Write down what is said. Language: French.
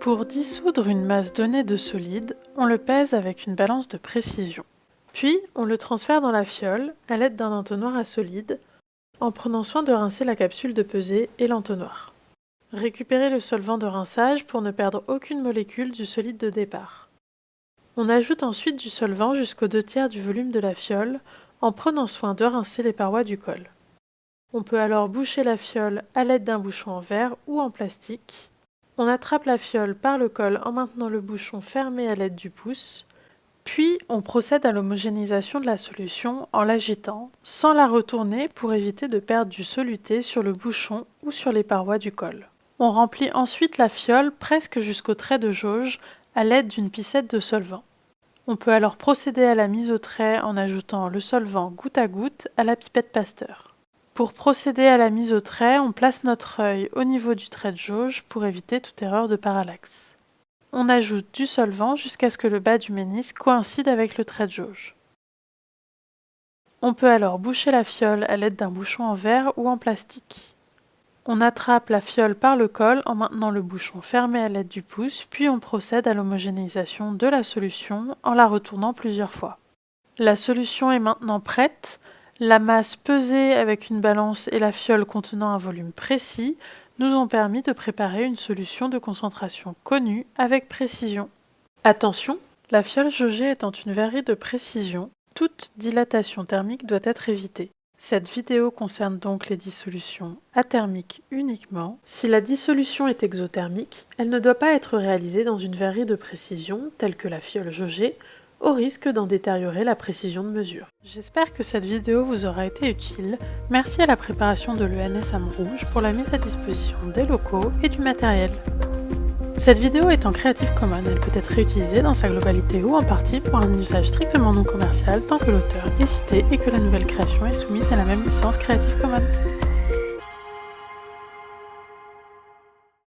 Pour dissoudre une masse donnée de solide, on le pèse avec une balance de précision. Puis, on le transfère dans la fiole à l'aide d'un entonnoir à solide, en prenant soin de rincer la capsule de pesée et l'entonnoir. Récupérez le solvant de rinçage pour ne perdre aucune molécule du solide de départ. On ajoute ensuite du solvant jusqu'aux deux tiers du volume de la fiole en prenant soin de rincer les parois du col. On peut alors boucher la fiole à l'aide d'un bouchon en verre ou en plastique on attrape la fiole par le col en maintenant le bouchon fermé à l'aide du pouce, puis on procède à l'homogénéisation de la solution en l'agitant, sans la retourner pour éviter de perdre du soluté sur le bouchon ou sur les parois du col. On remplit ensuite la fiole presque jusqu'au trait de jauge à l'aide d'une piscette de solvant. On peut alors procéder à la mise au trait en ajoutant le solvant goutte à goutte à la pipette Pasteur. Pour procéder à la mise au trait, on place notre œil au niveau du trait de jauge pour éviter toute erreur de parallaxe. On ajoute du solvant jusqu'à ce que le bas du ménisque coïncide avec le trait de jauge. On peut alors boucher la fiole à l'aide d'un bouchon en verre ou en plastique. On attrape la fiole par le col en maintenant le bouchon fermé à l'aide du pouce, puis on procède à l'homogénéisation de la solution en la retournant plusieurs fois. La solution est maintenant prête, la masse pesée avec une balance et la fiole contenant un volume précis nous ont permis de préparer une solution de concentration connue avec précision. Attention, la fiole jaugée étant une verrerie de précision, toute dilatation thermique doit être évitée. Cette vidéo concerne donc les dissolutions athermiques uniquement. Si la dissolution est exothermique, elle ne doit pas être réalisée dans une verrerie de précision telle que la fiole jaugée au risque d'en détériorer la précision de mesure. J'espère que cette vidéo vous aura été utile. Merci à la préparation de l'ENS Rouge pour la mise à disposition des locaux et du matériel. Cette vidéo est en Creative Commons, elle peut être réutilisée dans sa globalité ou en partie pour un usage strictement non commercial tant que l'auteur est cité et que la nouvelle création est soumise à la même licence Creative Commons.